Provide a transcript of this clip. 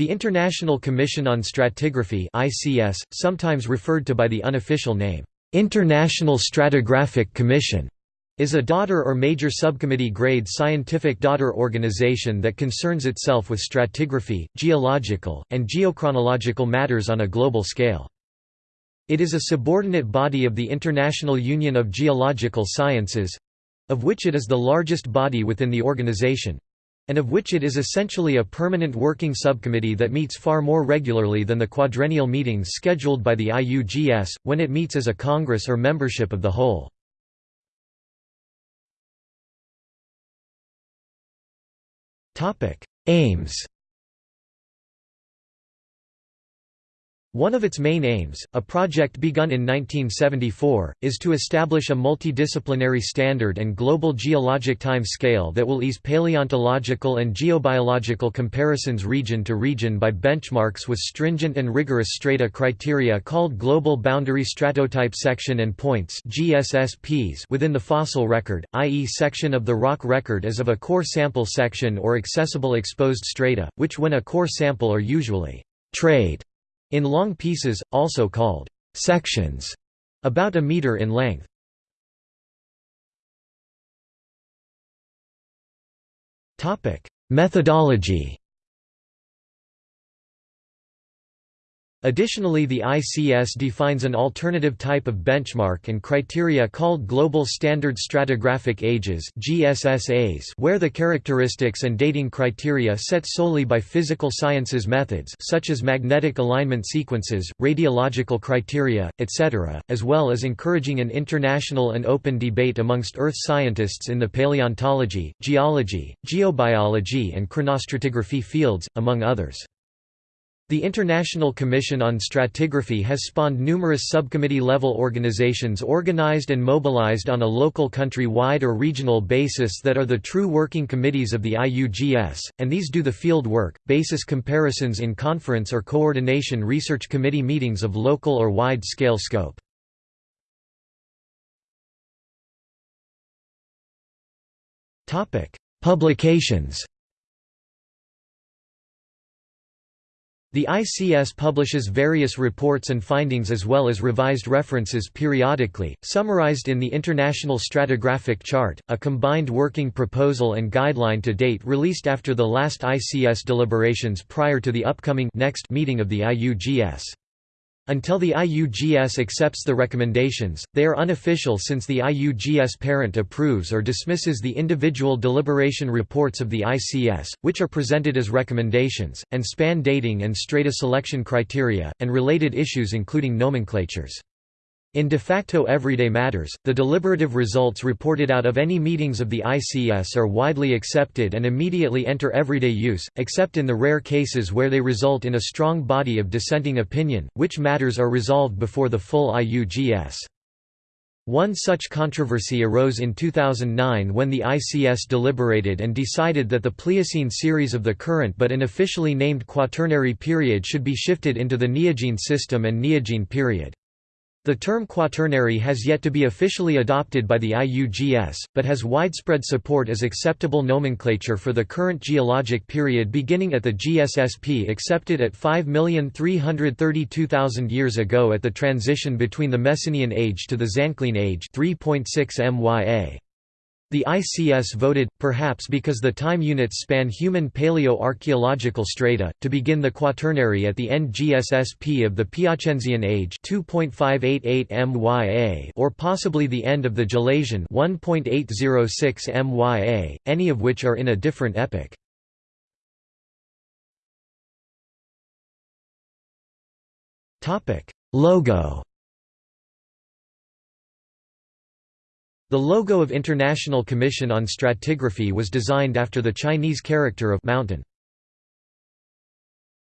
The International Commission on Stratigraphy (ICS), sometimes referred to by the unofficial name International Stratigraphic Commission, is a daughter or major subcommittee grade scientific daughter organization that concerns itself with stratigraphy, geological, and geochronological matters on a global scale. It is a subordinate body of the International Union of Geological Sciences—of which it is the largest body within the organization, and of which it is essentially a permanent working subcommittee that meets far more regularly than the quadrennial meetings scheduled by the IUGS, when it meets as a congress or membership of the whole. Aims One of its main aims, a project begun in 1974, is to establish a multidisciplinary standard and global geologic time scale that will ease paleontological and geobiological comparisons region to region by benchmarks with stringent and rigorous strata criteria called Global Boundary Stratotype Section and Points GSSPs within the fossil record, i.e. section of the rock record as of a core sample section or accessible exposed strata, which when a core sample are usually trade in long pieces, also called sections, about a meter in length. Methodology Additionally the ICS defines an alternative type of benchmark and criteria called Global Standard Stratigraphic Ages where the characteristics and dating criteria set solely by physical sciences methods such as magnetic alignment sequences, radiological criteria, etc., as well as encouraging an international and open debate amongst earth scientists in the paleontology, geology, geobiology and chronostratigraphy fields, among others. The International Commission on Stratigraphy has spawned numerous subcommittee-level organizations organized and mobilized on a local country-wide or regional basis that are the true working committees of the IUGS, and these do the field work, basis comparisons in conference or coordination research committee meetings of local or wide-scale scope. Publications The ICS publishes various reports and findings as well as revised references periodically, summarized in the International Stratigraphic Chart, a combined working proposal and guideline to date released after the last ICS deliberations prior to the upcoming next meeting of the IUGS. Until the IUGS accepts the recommendations, they are unofficial since the IUGS parent approves or dismisses the individual deliberation reports of the ICS, which are presented as recommendations, and span dating and strata selection criteria, and related issues including nomenclatures. In de facto everyday matters, the deliberative results reported out of any meetings of the ICS are widely accepted and immediately enter everyday use, except in the rare cases where they result in a strong body of dissenting opinion, which matters are resolved before the full IUGS. One such controversy arose in 2009 when the ICS deliberated and decided that the Pliocene series of the current but unofficially named Quaternary period should be shifted into the Neogene system and Neogene period. The term quaternary has yet to be officially adopted by the IUGS, but has widespread support as acceptable nomenclature for the current geologic period beginning at the GSSP accepted at 5,332,000 years ago at the transition between the Messinian Age to the Zanclean Age 3.6 MYA. The ICS voted, perhaps because the time units span human paleo-archaeological strata, to begin the Quaternary at the end GSSP of the Piacenzian Age 2.588 MYA or possibly the end of the Gelasian 1.806 MYA, any of which are in a different epoch. Logo The logo of International Commission on Stratigraphy was designed after the Chinese character of mountain.